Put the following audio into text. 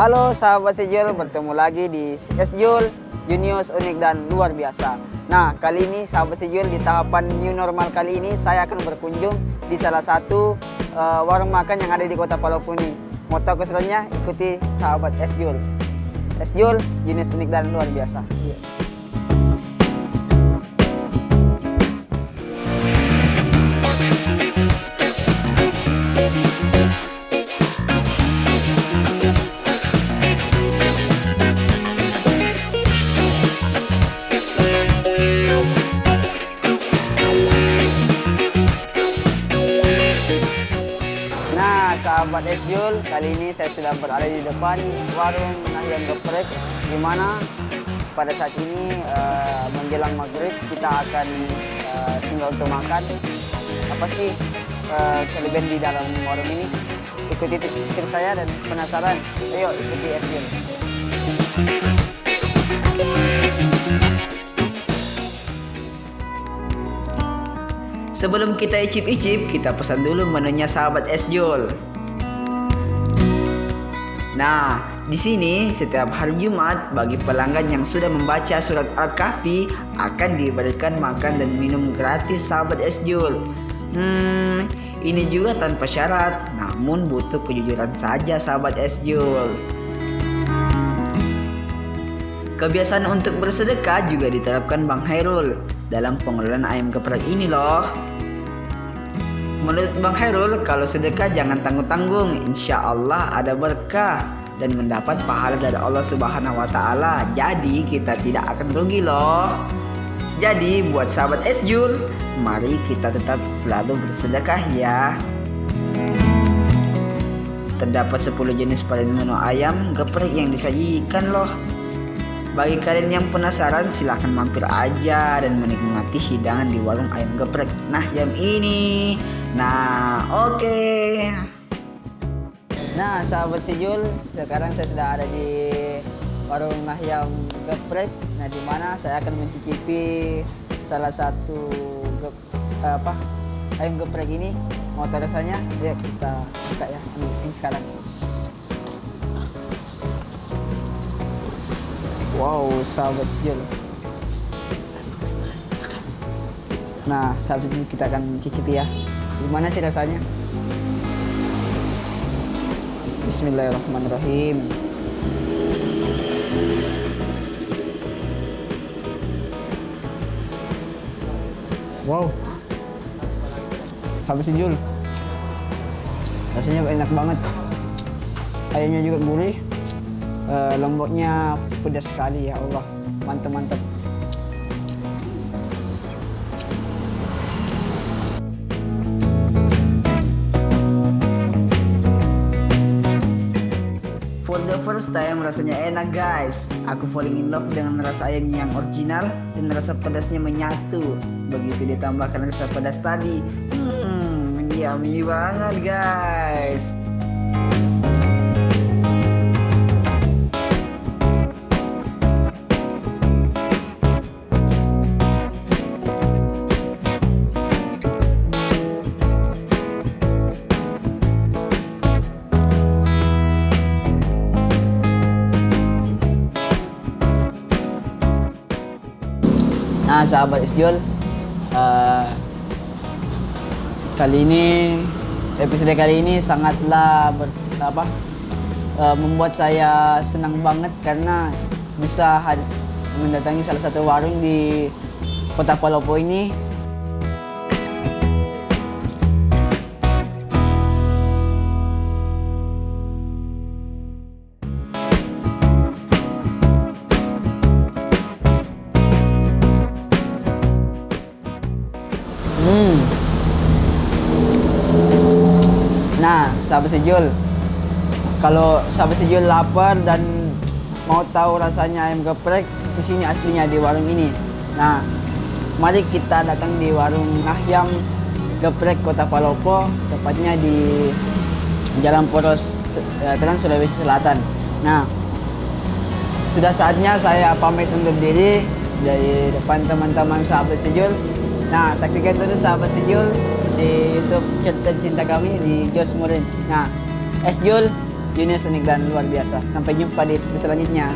Halo sahabat Sejul, bertemu lagi di Sejul, Junius unik dan luar biasa. Nah, kali ini sahabat Sejul di tahapan new normal kali ini saya akan berkunjung di salah satu uh, warung makan yang ada di Kota. Mau tahu keseruannya? Ikuti sahabat Sejul. Sejul, Junius unik dan luar biasa. Yeah. Sahabat Esjul, kali ini saya sudah berada di depan warung Nahyam Geprek di mana pada saat ini uh, menjelang maghrib kita akan uh, singgah untuk makan. Apa sih uh, kelebihan di dalam warung ini? Ikuti tips saya dan penasaran. Ayo ikuti Esjul. Sebelum kita icip-icip, kita pesan dulu menunya sahabat Esjul. Nah, di sini setiap hari Jumat bagi pelanggan yang sudah membaca surat Al-Kahfi akan diberikan makan dan minum gratis sahabat Esjul. Hmm, ini juga tanpa syarat, namun butuh kejujuran saja sahabat Esjul. Kebiasaan untuk bersedekah juga diterapkan Bang Hairul dalam pengelolaan ayam geprek ini loh. Menurut Bang Hairul, kalau sedekah jangan tanggung-tanggung, insya Allah ada berkah dan mendapat pahala dari Allah Subhanahu wa taala. Jadi kita tidak akan rugi loh. Jadi buat sahabat Esjul, mari kita tetap selalu bersedekah ya. Terdapat 10 jenis varian menu ayam geprek yang disajikan loh. Bagi kalian yang penasaran silahkan mampir aja dan menikmati hidangan di warung ayam geprek. Nah jam ini. Nah oke. Okay. Nah sahabat Sijul, sekarang saya sudah ada di warung Nahyam Geprek. Nah di mana saya akan mencicipi salah satu gep, apa ayam geprek ini. Mau tahu rasanya? Ya kita buka ya, ambil sini sekarang. Wow, sahabat sejul. Nah, sahabat ini kita akan cicipi ya. Gimana sih rasanya? Bismillahirrahmanirrahim. Wow. Sahabat sejul. Rasanya enak banget. Ayamnya juga gurih uh, lomboknya pedas sekali ya Allah mantap first time rasanya enak guys. Aku falling in love dengan rasa ayamnya yang original Dan rasa pedasnya menyatu. Begitu ditambahkan rasa pedas tadi. Hmm yummy banget guys Nah sahabat Isjul uh, Kali ini Episode kali ini sangatlah ber, apa, uh, Membuat saya senang banget Karena bisa mendatangi salah satu warung di Kota Palopo ini Hmm. Nah, sahabat sejul, kalau sahabat sejul lapar dan mau tahu rasanya ayam geprek, di sini aslinya di warung ini. Nah, mari kita datang di warung Nahyam Geprek Kota Palopo, tepatnya di Jalan Poros Terang Sulawesi Selatan. Nah, sudah saatnya saya pamit undur diri dari depan teman-teman sahabat sejul. Nah, saksikan terus sahabat sejul di YouTube Cerita Cinta kami di Jos Murin. Nah, Esjul, Junius unik dan luar biasa. Sampai jumpa di episode selanjutnya.